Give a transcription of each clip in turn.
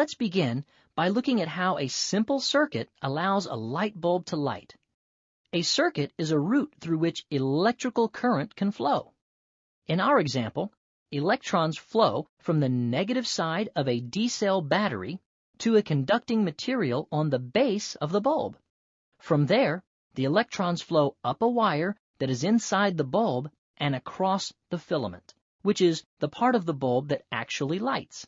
let's begin by looking at how a simple circuit allows a light bulb to light. A circuit is a route through which electrical current can flow. In our example, electrons flow from the negative side of a D-cell battery to a conducting material on the base of the bulb. From there, the electrons flow up a wire that is inside the bulb and across the filament, which is the part of the bulb that actually lights.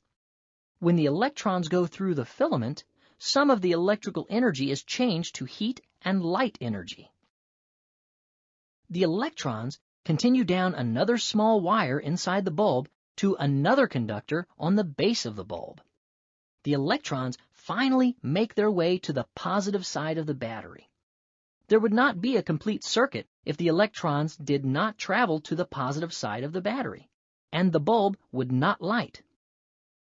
When the electrons go through the filament, some of the electrical energy is changed to heat and light energy. The electrons continue down another small wire inside the bulb to another conductor on the base of the bulb. The electrons finally make their way to the positive side of the battery. There would not be a complete circuit if the electrons did not travel to the positive side of the battery, and the bulb would not light.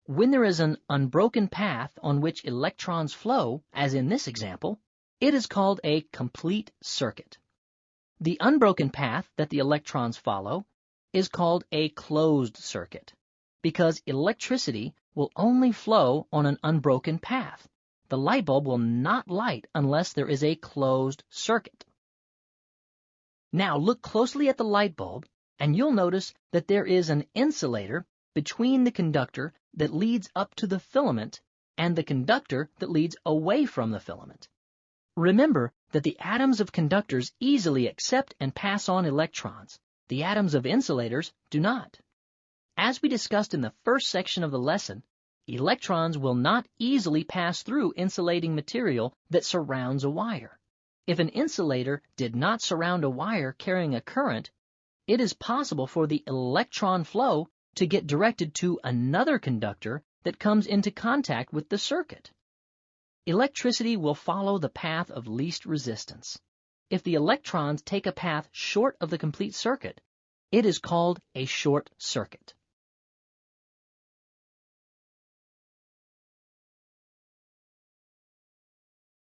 When there is an unbroken path on which electrons flow, as in this example, it is called a complete circuit. The unbroken path that the electrons follow is called a closed circuit because electricity will only flow on an unbroken path. The light bulb will not light unless there is a closed circuit. Now look closely at the light bulb and you'll notice that there is an insulator between the conductor that leads up to the filament and the conductor that leads away from the filament. Remember that the atoms of conductors easily accept and pass on electrons. The atoms of insulators do not. As we discussed in the first section of the lesson, electrons will not easily pass through insulating material that surrounds a wire. If an insulator did not surround a wire carrying a current, it is possible for the electron flow to get directed to another conductor that comes into contact with the circuit. Electricity will follow the path of least resistance. If the electrons take a path short of the complete circuit, it is called a short circuit.